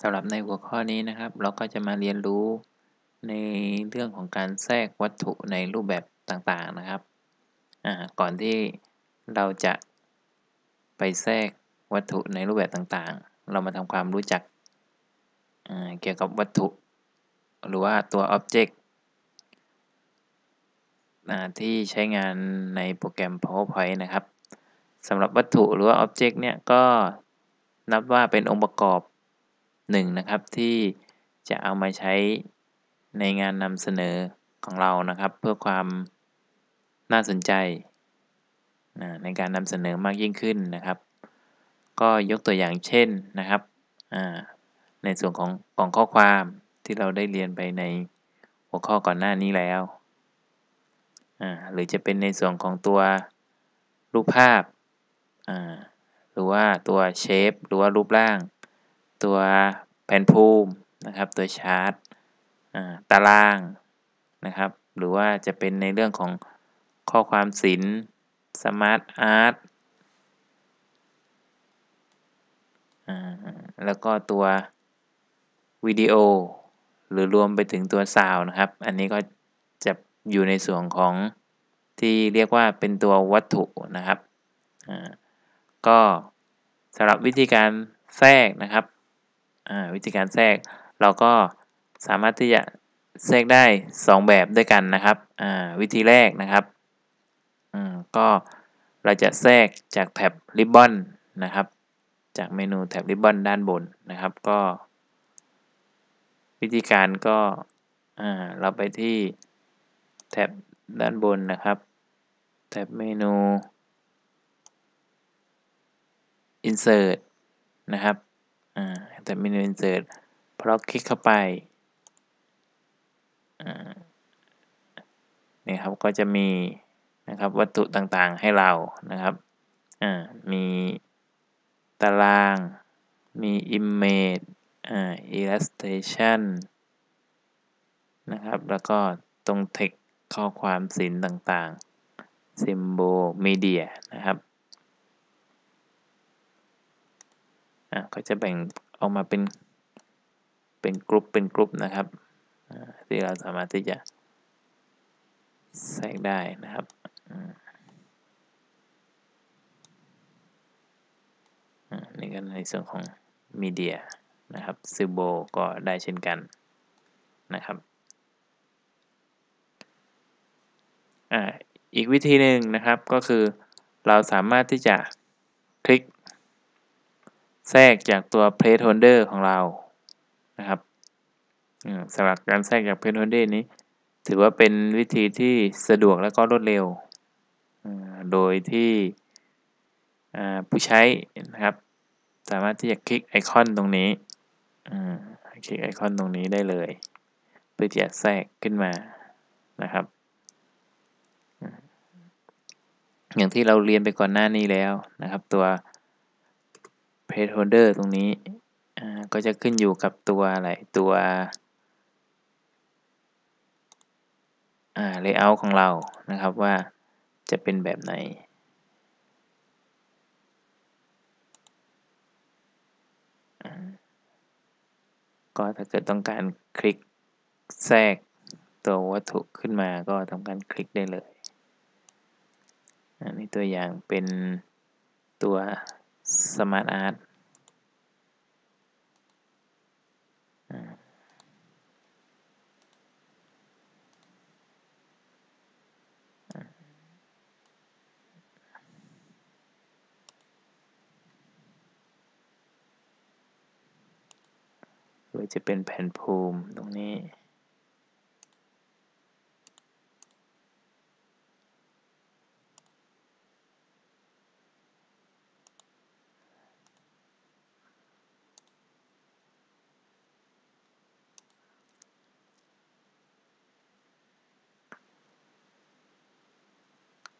สำหรับในหัวข้อนี้นะครับ เราก็จะมาเรียนรู้ในเรื่องของการแทรกวัตถุในรูปแบบต่างๆนะครับก่อนที่เราจะไปแทรกวัตถุในรูปแบบต่างๆ เรามาทำความรู้จักเกี่ยวกับวัตถุ หรือว่าตัว Object ที่ใช้งานในโปรแกรม PowerPoint นะครับสำหรับวัตถุหรือว่า Object เนี่ยก็นับว่าเป็นองค์ประกอบ หนึ่งนะครับที่จะเอามาใช้ในงานนำเสนอของเรานะครับ เพื่อความน่าสนใจในการนำเสนอมากยิ่งขึ้นนะครับ ก็ยกตัวอย่างเช่นนะครับในส่วนของกล่องข้อความที่เราได้เรียนไปในหัวข้อก่อนหน้านี้แล้วหรือจะเป็นในส่วนของตัวรูปภาพหรือว่าตัว shape หรือว่ารูปร่าง ตัวแผนภูมินะครับ ตัวชาร์ตตารางนะครับ หรือว่าจะเป็นในเรื่องของข้อความศิลป์ SmartArt แล้วก็ตัววิดีโอ หรือรวมไปถึงตัวซาวนะครับ อันนี้ก็จะอยู่ในส่วนของที่เรียกว่าเป็นตัววัตถุนะครับ ก็สำหรับวิธีการแทรกนะครับ วิธีการแทรก เราก็สามารถที่จะแทรกได้ 2 แบบด้วยกันนะครับวิธีแรกนะครับก็เราจะแทรกจากแท็บริบบอนนะครับ จากเมนูแท็บริบบอนด้านบนนะครับก็ วิธีการก็เราไปที่แท็บด้านบนนะครับ แท็บเมนู insert นะครับ แต่เมนู insert พอเราคลิกเข้าไปนี่ครับก็จะมีนะครับวัตถุต่างๆให้เรานะครับมีตาราง มี image illustration นะครับ แล้วก็ตรง text ข้อความศิลป์ต่างๆ symbol media นะครับ อะก็จะแบ่งออกมาเป็นเป็นกลุ่มเป็นกลุ่มนะครับที่เราสามารถที่จะแทรกได้นะครับนี่ก็ในส่วนของมีเดียนะครับซิโบก็ได้เช่นกันนะครับอ่าอีกวิธีหนึ่งนะครับก็คือเราสามารถที่จะคลิก แทรกจากตัว placeholder ของเรานะครับสำหรับการแทรกจาก placeholder นี้ ถือว่าเป็นวิธีที่สะดวกและก็รวดเร็ว โดยที่ผู้ใช้นะครับ สามารถที่จะคลิกไอคอนตรงนี้คลิกไอคอนตรงนี้ได้เลย เพื่อที่จะแทรกขึ้นมานะครับ อย่างที่เราเรียนไปก่อนหน้านี้แล้วนะครับ ตัว placeholder ตรงนี้ก็จะขึ้นอยู่กับตัวอะไร ตัว layout ของเรา นะครับว่าจะเป็นแบบไหน ก็ถ้าเกิดต้องการคลิกแทรกตัววัตถุขึ้นมาก็ทำการคลิกได้เลย อันนี้ตัวอย่างเป็นตัว Smart Art หรือจะเป็นแผ่นภูมิตรงนี้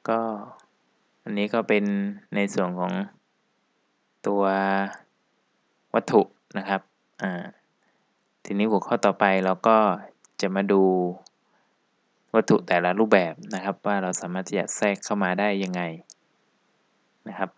ก็อันนี้ก็เป็นในส่วนของตัววัตถุนะครับอ่าทีนี้หัวข้อต่อไปเราก็จะมาดูวัตถุแต่ละรูปแบบนะครับ ว่าเราสามารถที่จะแทรกเข้ามาได้ยังไงนะครับ